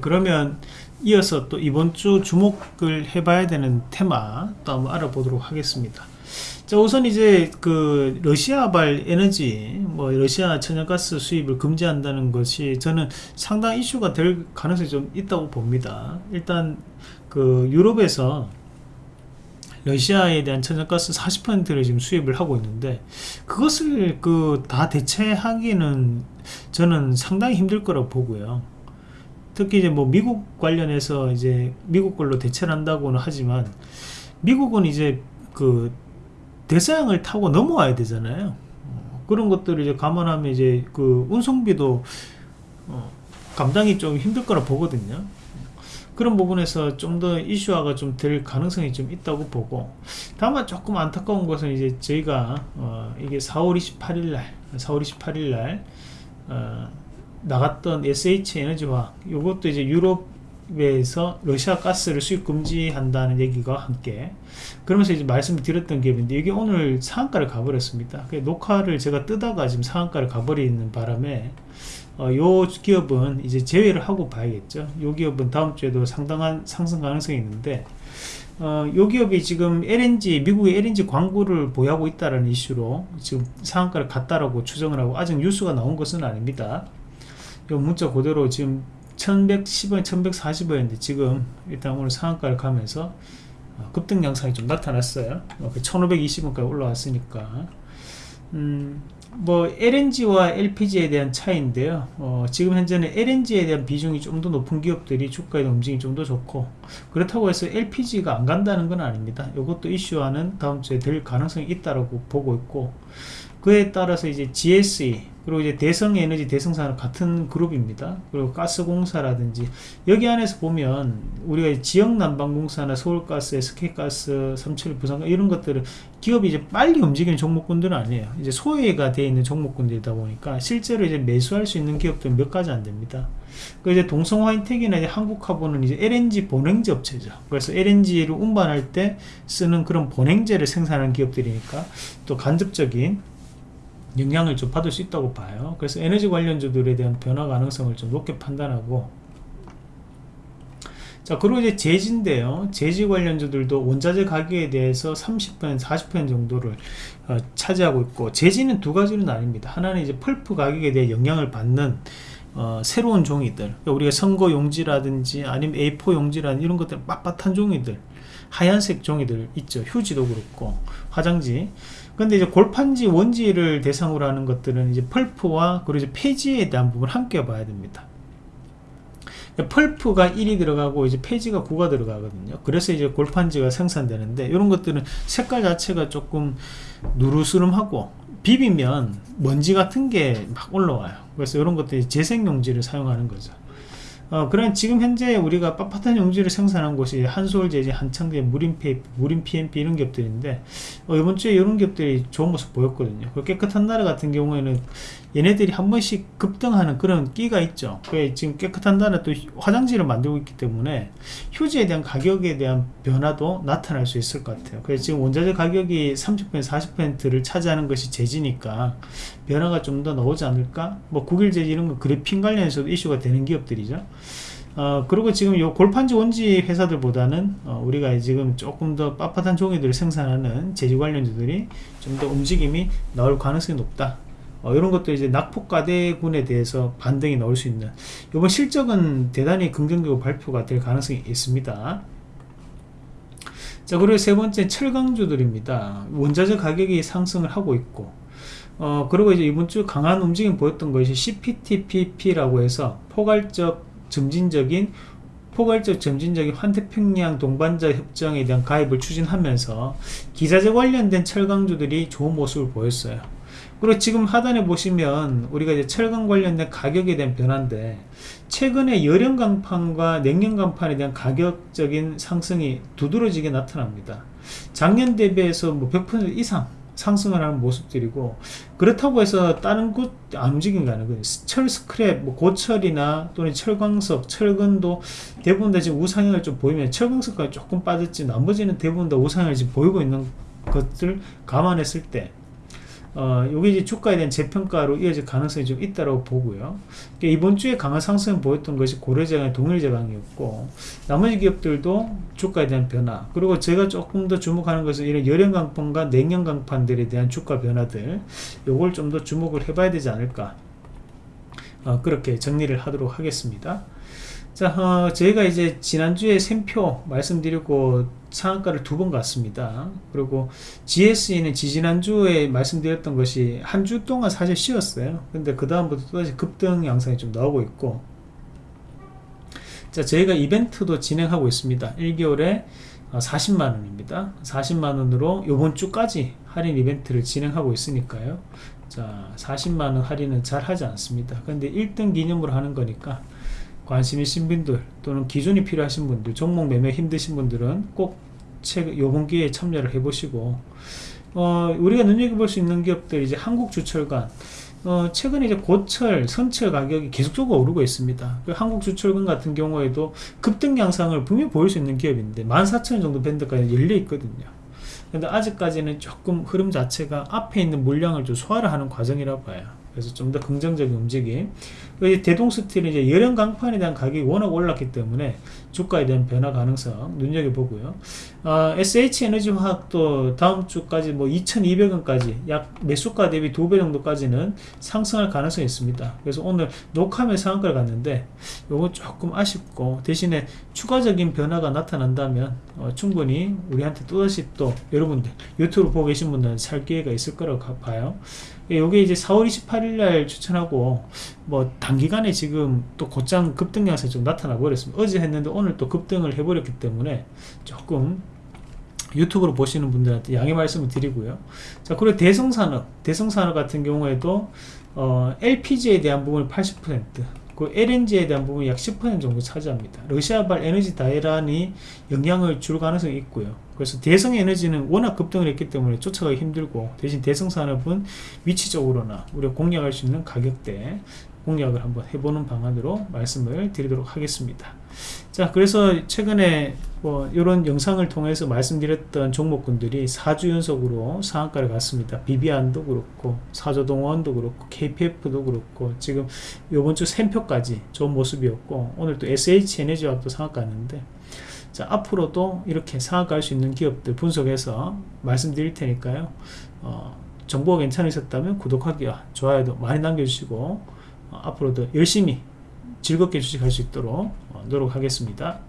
그러면 이어서 또 이번 주 주목을 해봐야 되는 테마 또 한번 알아보도록 하겠습니다. 자 우선 이제 그 러시아발 에너지 뭐 러시아 천연가스 수입을 금지한다는 것이 저는 상당 이슈가 될 가능성이 좀 있다고 봅니다. 일단 그 유럽에서 러시아에 대한 천연가스 40%를 지금 수입을 하고 있는데 그것을 그 다 대체하기는 저는 상당히 힘들 거라고 보고요. 특히 이제 뭐 미국 관련해서 이제 미국 걸로 대체를 한다고는 하지만 미국은 이제 그 대서양을 타고 넘어와야 되잖아요. 어, 그런 것들을 이제 감안하면 이제 그 운송비도 어, 감당이 좀 힘들 거라 보거든요. 그런 부분에서 좀 더 이슈화가 좀 될 가능성이 좀 있다고 보고 다만 조금 안타까운 것은 이제 저희가 어 이게 4월 28일 날 4월 28일 날 어 나갔던 SH 에너지화 이것도 이제 유럽에서 러시아 가스를 수입 금지한다는 얘기가 함께 그러면서 이제 말씀을 드렸던 기업인데 이게 오늘 상한가를 가버렸습니다 녹화를 제가 뜨다가 지금 상한가를 가버리는 바람에 어, 요 기업은 이제 제외를 하고 봐야겠죠. 요 기업은 다음 주에도 상당한 상승 가능성이 있는데 어, 요 기업이 지금 LNG 미국의 LNG 광고를 보유하고 있다는 이슈로 지금 상한가를 갔다라고 추정을 하고 아직 뉴스가 나온 것은 아닙니다. 요 문자 그대로 지금 1110원, 1140원인데 지금 일단 오늘 상한가를 가면서 어, 급등 양상이 좀 나타났어요. 1520원까지 어, 그 올라왔으니까. 음, 뭐 LNG와 LPG에 대한 차이인데요. 어, 지금 현재는 LNG에 대한 비중이 좀 더 높은 기업들이 주가의 움직임이 좀 더 좋고 그렇다고 해서 LPG가 안 간다는 건 아닙니다. 이것도 이슈화는 다음 주에 될 가능성이 있다고 보고 있고 그에 따라서 이제 GSE 그리고 이제 대성에너지 대성산업 같은 그룹입니다. 그리고 가스공사라든지 여기 안에서 보면 우리가 지역 난방공사나 서울가스, SK가스, 삼철 부산 이런 것들은 기업이 이제 빨리 움직이는 종목군들은 아니에요. 이제 소외가 되어 있는 종목군들이다 보니까 실제로 이제 매수할 수 있는 기업들은 몇 가지 안 됩니다. 그 이제 동성화인텍이나 이제 한국화보는 이제 LNG 본행제 업체죠. 그래서 LNG를 운반할 때 쓰는 그런 본행제를 생산하는 기업들이니까 또 간접적인 영향을 좀 받을 수 있다고 봐요. 그래서 에너지 관련주들에 대한 변화 가능성을 좀 높게 판단하고. 자 그리고 이제 재지인데요. 재지 관련주들도 원자재 가격에 대해서 30% 40% 정도를 어, 차지하고 있고 재지는 두 가지로 나뉩니다. 하나는 이제 펄프 가격에 대해 영향을 받는 어, 새로운 종이들. 그러니까 우리가 선거 용지라든지 아니면 A4 용지라든지 이런 것들 빳빳한 종이들 하얀색 종이들 있죠. 휴지도 그렇고 화장지 근데 이제 골판지 원지를 대상으로 하는 것들은 이제 펄프와 그리고 이제 폐지에 대한 부분을 함께 봐야 됩니다. 펄프가 1이 들어가고 이제 폐지가 9가 들어가거든요. 그래서 이제 골판지가 생산되는데 이런 것들은 색깔 자체가 조금 누르스름하고 비비면 먼지 같은 게 막 올라와요. 그래서 이런 것들이 재생용지를 사용하는 거죠 어, 그런 지금 현재 우리가 빳빳한 용지를 생산한 곳이 한솔제지, 한창제, 무림페이프, 무림 PMP 이런 기업들인데 어, 이번 주에 이런 기업들이 좋은 모습 보였거든요. 그 깨끗한 나라 같은 경우에는 얘네들이 한 번씩 급등하는 그런 끼가 있죠. 그 지금 깨끗한 나라 또 화장지를 만들고 있기 때문에 휴지에 대한 가격에 대한 변화도 나타날 수 있을 것 같아요. 그래서 지금 원자재 가격이 30% 40%를 차지하는 것이 재지니까 변화가 좀 더 나오지 않을까? 뭐 국일 재지 이런 거 그래핀 관련해서도 이슈가 되는 기업들이죠. 어, 그리고 지금 요 골판지 원지 회사들보다는 어, 우리가 지금 조금 더 빳빳한 종이들을 생산하는 재지 관련주들이 좀 더 움직임이 나올 가능성이 높다. 어, 이런 것도 이제 낙폭가대군에 대해서 반등이 나올 수 있는 이번 실적은 대단히 긍정적으로 발표가 될 가능성이 있습니다. 자 그리고 세 번째 철강주들입니다. 원자재 가격이 상승을 하고 있고 어 그리고 이제 이번 주 강한 움직임 보였던 것이 CPTPP라고 해서 포괄적 점진적인 포괄적 점진적인 환태평양 동반자 협정에 대한 가입을 추진하면서 기자재 관련된 철강주들이 좋은 모습을 보였어요. 그리고 지금 하단에 보시면 우리가 이제 철강 관련된 가격에 대한 변화인데 최근에 열연 강판과 냉연 강판에 대한 가격적인 상승이 두드러지게 나타납니다. 작년 대비해서 뭐 100% 이상 상승을 하는 모습들이고 그렇다고 해서 다른 곳 안 움직인 게 아니고 철 스크랩, 뭐 고철이나 또는 철광석, 철근도 대부분 다 지금 우상향을 좀 보이면 철광석까지 조금 빠졌지 나머지는 대부분 다 우상향을 지금 보이고 있는 것들 감안했을 때 어, 요게 이제 주가에 대한 재평가로 이어질 가능성이 좀 있다고 보고요. 그러니까 이번 주에 강한 상승을 보였던 것이 고려제강 동일제강이었고, 나머지 기업들도 주가에 대한 변화, 그리고 제가 조금 더 주목하는 것은 이런 열연강판과 냉연강판들에 대한 주가 변화들, 요걸 좀 더 주목을 해봐야 되지 않을까. 어, 그렇게 정리를 하도록 하겠습니다. 자, 어, 저희가 이제 지난주에 샘표 말씀드리고 상한가를 두 번 갔습니다. 그리고 GSE는 지지난주에 말씀드렸던 것이 한 주 동안 사실 쉬었어요. 근데 그 다음부터 또다시 급등 양상이 좀 나오고 있고 자, 저희가 이벤트도 진행하고 있습니다. 1개월에 40만원입니다. 40만원으로 요번 주까지 할인 이벤트를 진행하고 있으니까요. 자, 40만원 할인은 잘 하지 않습니다. 근데 1등 기념으로 하는 거니까 관심 있신 분들 또는 기준이 필요하신 분들 종목 매매 힘드신 분들은 꼭 책, 요번 기회에 참여를 해보시고 어, 우리가 눈여겨볼 수 있는 기업들 이제 한국주철관 어, 최근에 이제 고철, 선철 가격이 계속적으로 오르고 있습니다. 그 한국주철관 같은 경우에도 급등 양상을 분명히 보일 수 있는 기업인데 14,000원 정도 밴드까지 열려 있거든요. 근데 아직까지는 조금 흐름 자체가 앞에 있는 물량을 좀 소화를 하는 과정이라 봐요. 그래서 좀 더 긍정적인 움직임. 대동스틸은 이제 열연 강판에 대한 가격이 워낙 올랐기 때문에 주가에 대한 변화 가능성 눈여겨보고요. 어, SH에너지 화학도 다음 주까지 뭐 2,200원까지 약 매수가 대비 두 배 정도까지는 상승할 가능성이 있습니다. 그래서 오늘 녹화면 상한가를 갔는데 요거 조금 아쉽고 대신에 추가적인 변화가 나타난다면 어, 충분히 우리한테 또다시 또 여러분들 유튜브 보고 계신 분들은 살 기회가 있을 거라고 봐요. 요게 이제 4월 28일 날 추천하고 뭐 단기간에 지금 또 곧장 급등 양상이 좀 나타나 버렸습니다. 어제 했는데 오늘 또 급등을 해버렸기 때문에 조금 유튜브로 보시는 분들한테 양해 말씀을 드리고요. 자, 그리고 대성산업, 대성산업 같은 경우에도 어, LPG에 대한 부분을 80%, 그 LNG에 대한 부분이 약 10% 정도 차지합니다. 러시아발 에너지 다이란이 영향을 줄 가능성이 있고요. 그래서 대성 에너지는 워낙 급등을 했기 때문에 쫓아가기 힘들고 대신 대성 산업은 위치적으로나 우리가 공략할 수 있는 가격대 공략을 한번 해보는 방안으로 말씀을 드리도록 하겠습니다. 자, 그래서 최근에 뭐 이런 영상을 통해서 말씀드렸던 종목군들이 4주 연속으로 상한가를 갔습니다. 비비안도 그렇고 사조동원도 그렇고 KPF도 그렇고 지금 요번 주 샘표까지 좋은 모습이었고 오늘 또 SH에너지와도 상한가 갔는데 자, 앞으로도 이렇게 상한가 할 수 있는 기업들 분석해서 말씀드릴 테니까요. 어, 정보가 괜찮으셨다면 구독하기와 좋아요도 많이 남겨주시고 어, 앞으로도 열심히 즐겁게 주식할 수 있도록 어, 노력하겠습니다.